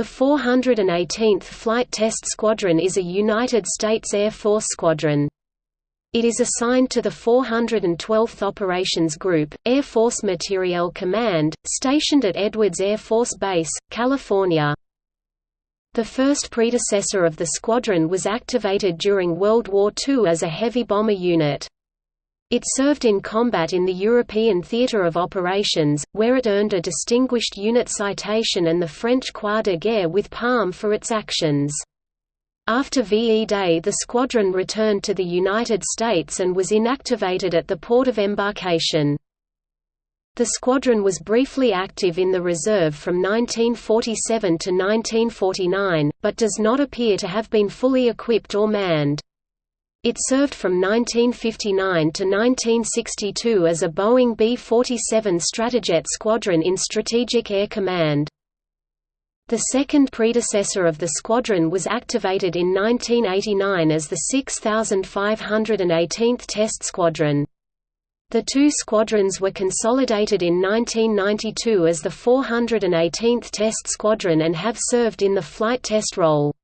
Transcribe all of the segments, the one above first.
The 418th Flight Test Squadron is a United States Air Force squadron. It is assigned to the 412th Operations Group, Air Force Materiel Command, stationed at Edwards Air Force Base, California. The first predecessor of the squadron was activated during World War II as a heavy bomber unit. It served in combat in the European Theatre of Operations, where it earned a Distinguished Unit Citation and the French Croix de Guerre with Palm for its actions. After VE Day the squadron returned to the United States and was inactivated at the port of embarkation. The squadron was briefly active in the reserve from 1947 to 1949, but does not appear to have been fully equipped or manned. It served from 1959 to 1962 as a Boeing B-47 Stratojet squadron in Strategic Air Command. The second predecessor of the squadron was activated in 1989 as the 6518th Test Squadron. The two squadrons were consolidated in 1992 as the 418th Test Squadron and have served in the flight test role.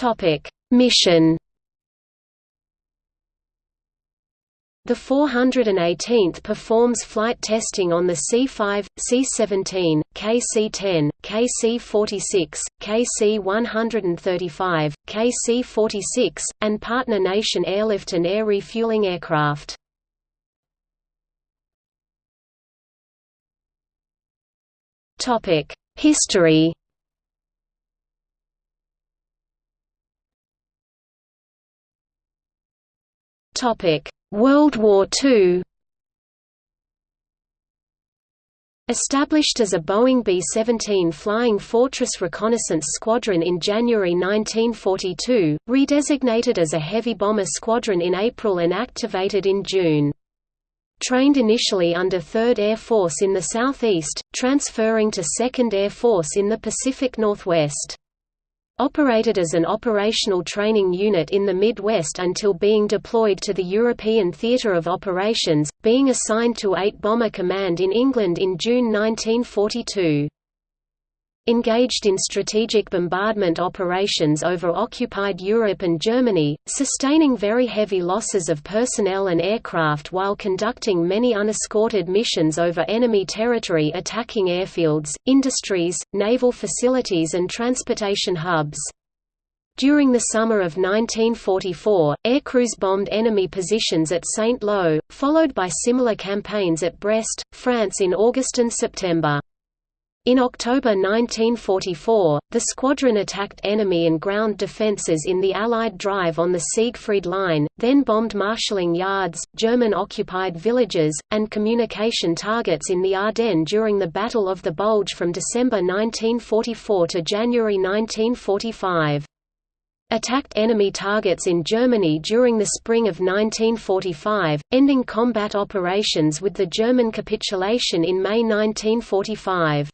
Topic: Mission. The 418th performs flight testing on the C-5, C-17, KC-10, KC-46, KC-135, KC-46, and partner nation airlift and air refueling aircraft. History World War II Established as a Boeing B-17 Flying Fortress Reconnaissance Squadron in January 1942, redesignated as a heavy bomber squadron in April and activated in June. Trained initially under 3rd Air Force in the southeast, transferring to 2nd Air Force in the Pacific Northwest. Operated as an operational training unit in the Midwest until being deployed to the European Theatre of Operations, being assigned to 8 Bomber Command in England in June 1942 engaged in strategic bombardment operations over occupied Europe and Germany, sustaining very heavy losses of personnel and aircraft while conducting many unescorted missions over enemy territory attacking airfields, industries, naval facilities and transportation hubs. During the summer of 1944, aircrews bombed enemy positions at Saint-Lô, followed by similar campaigns at Brest, France in August and September. In October 1944, the squadron attacked enemy and ground defences in the Allied drive on the Siegfried Line, then bombed marshalling yards, German-occupied villages, and communication targets in the Ardennes during the Battle of the Bulge from December 1944 to January 1945 attacked enemy targets in Germany during the spring of 1945, ending combat operations with the German capitulation in May 1945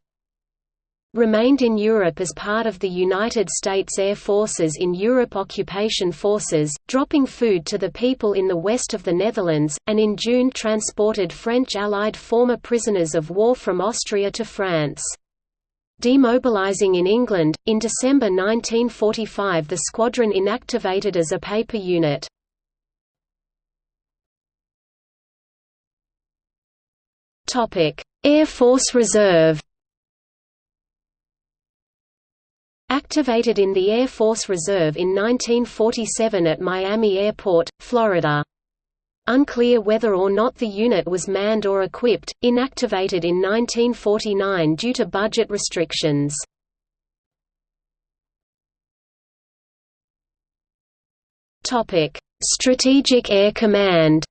remained in Europe as part of the United States Air Forces in Europe Occupation Forces, dropping food to the people in the west of the Netherlands, and in June transported French Allied former prisoners of war from Austria to France. Demobilizing in England, in December 1945 the squadron inactivated as a paper unit. Air Force Reserve Activated in the Air Force Reserve in 1947 at Miami Airport, Florida. Unclear whether or not the unit was manned or equipped, inactivated in 1949 due to budget restrictions. Strategic Air Command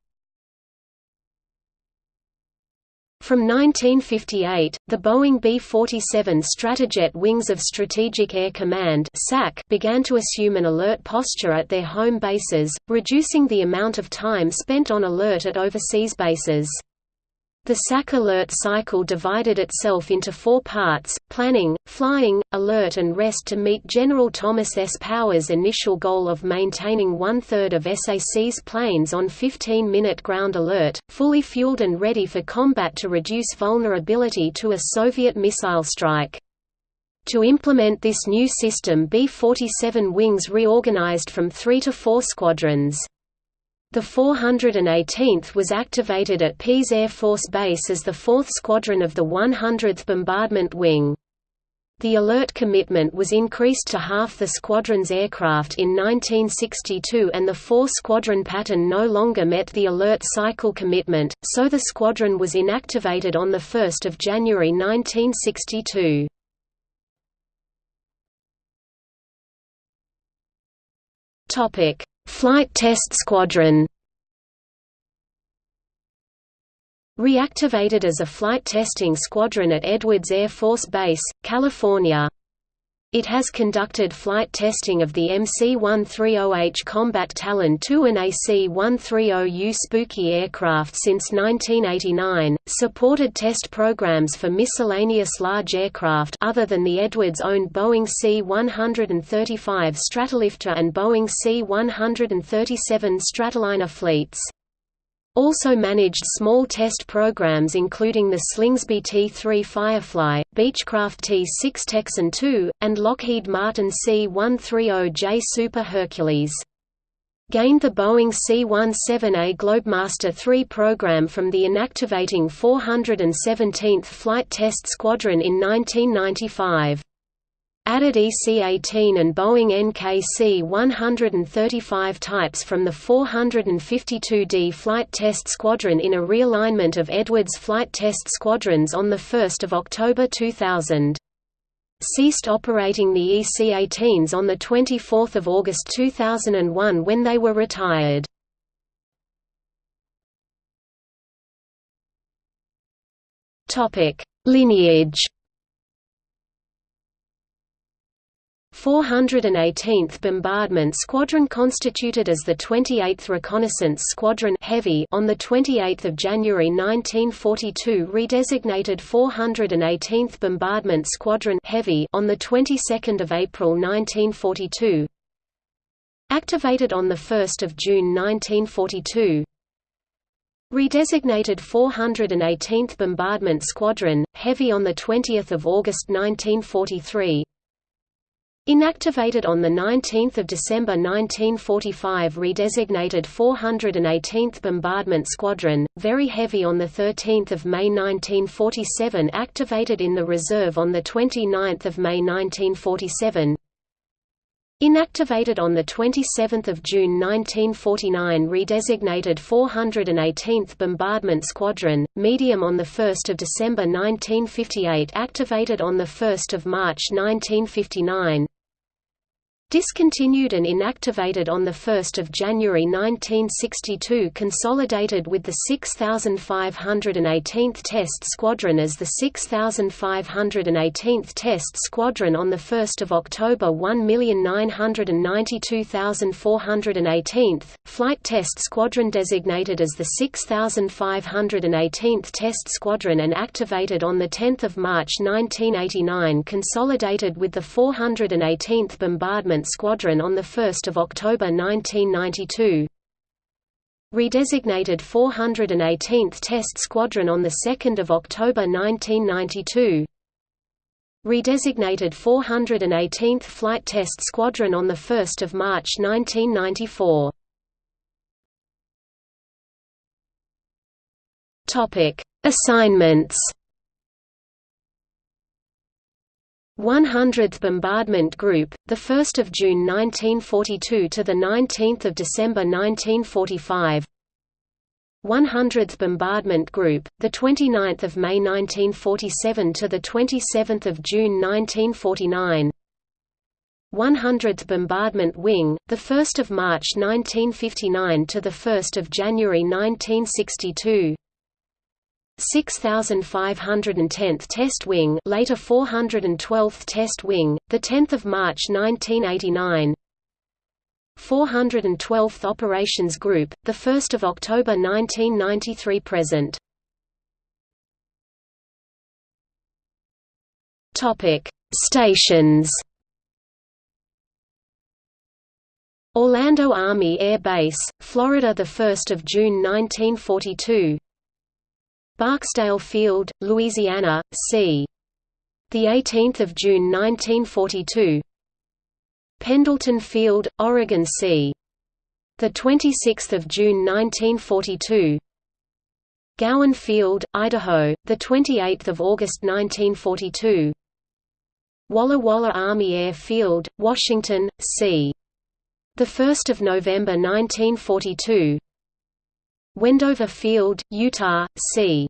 From 1958, the Boeing B-47 Stratojet Wings of Strategic Air Command began to assume an alert posture at their home bases, reducing the amount of time spent on alert at overseas bases. The SAC alert cycle divided itself into four parts, planning, flying, alert and rest to meet General Thomas S. Power's initial goal of maintaining one-third of SAC's planes on 15-minute ground alert, fully fueled and ready for combat to reduce vulnerability to a Soviet missile strike. To implement this new system B-47 wings reorganized from three to four squadrons. The 418th was activated at Pease Air Force Base as the 4th Squadron of the 100th Bombardment Wing. The alert commitment was increased to half the squadron's aircraft in 1962 and the four-squadron pattern no longer met the alert cycle commitment, so the squadron was inactivated on 1 January 1962. Flight Test Squadron Reactivated as a flight testing squadron at Edwards Air Force Base, California. It has conducted flight testing of the MC-130H Combat Talon II and AC-130U Spooky aircraft since 1989, supported test programs for miscellaneous large aircraft other than the Edwards-owned Boeing C-135 Stratolifter and Boeing C-137 Stratoliner fleets. Also managed small test programs including the Slingsby T-3 Firefly, Beechcraft T-6 Texan II, and Lockheed Martin C-130J Super Hercules. Gained the Boeing C-17A Globemaster III program from the inactivating 417th Flight Test Squadron in 1995 added EC-18 and Boeing NKC-135 types from the 452D Flight Test Squadron in a realignment of Edwards Flight Test Squadrons on 1 October 2000. Ceased operating the EC-18s on 24 August 2001 when they were retired. Lineage 418th Bombardment Squadron constituted as the 28th Reconnaissance Squadron Heavy on 28 January 1942 redesignated 418th Bombardment Squadron Heavy on the 22nd of April 1942 Activated on 1 June 1942 Redesignated 418th Bombardment Squadron, Heavy on 20 August 1943 Inactivated on 19 December 1945 redesignated 418th Bombardment Squadron, very heavy on 13 May 1947 activated in the reserve on 29 May 1947 Inactivated on 27 June 1949 redesignated 418th Bombardment Squadron, medium on 1 December 1958 activated on 1 March 1959 Discontinued and inactivated on 1 January 1962 consolidated with the 6,518th Test Squadron as the 6,518th Test Squadron on 1 October 1,992,418th, Flight Test Squadron designated as the 6,518th Test Squadron and activated on 10 March 1989 consolidated with the 418th Bombardment Squadron on 1 October 1992 Redesignated 418th Test Squadron on 2 October 1992 Redesignated 418th Flight Test Squadron on 1 March 1994 Assignments 100th Bombardment Group, the 1st of June 1942 to the 19th of December 1945. 100th Bombardment Group, the 29th of May 1947 to the 27th of June 1949. 100th Bombardment Wing, the 1st of March 1959 to the 1st of January 1962. 6510th Test Wing, later 412th Test Wing, the 10th of March 1989. 412th Operations Group, the 1st of October 1993 present. Topic: Stations. Orlando Army Air Base, Florida, the 1st of June 1942. Barksdale Field, Louisiana, c. the 18th of June 1942. Pendleton Field, Oregon, c. the 26th of June 1942. Gowen Field, Idaho, the 28th of August 1942. Walla Walla Army Air Field, Washington, c. the 1st of November 1942. Wendover Field, Utah, c.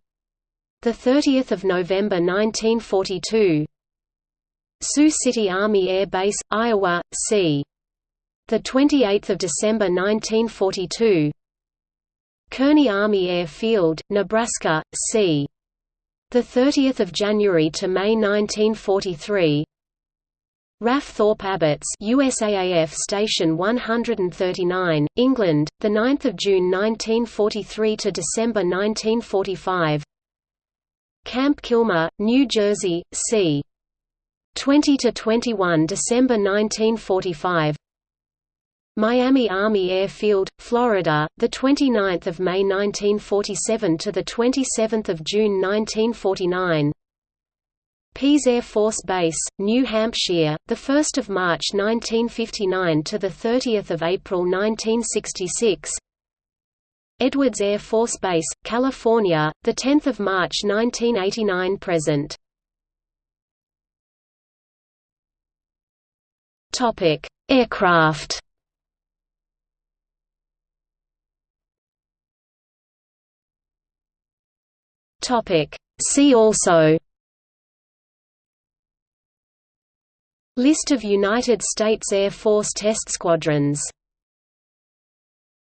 the 30th of November 1942. Sioux City Army Air Base, Iowa, c. the 28th of December 1942. Kearney Army Air Field, Nebraska, c. the 30th of January to May 1943. RAF Thorpe Abbotts USAAF Station 139, England, the 9th of June 1943 to December 1945. Camp Kilmer, New Jersey, c. 20 to 21 December 1945. Miami Army Airfield, Florida, the 29th of May 1947 to the 27th of June 1949. Pease Air Force Base, New Hampshire, the 1st of March 1959 to the 30th of April 1966. Edwards Air Force Base, California, the 10th of March 1989 present. Topic: Aircraft. Topic: See also List of United States Air Force test squadrons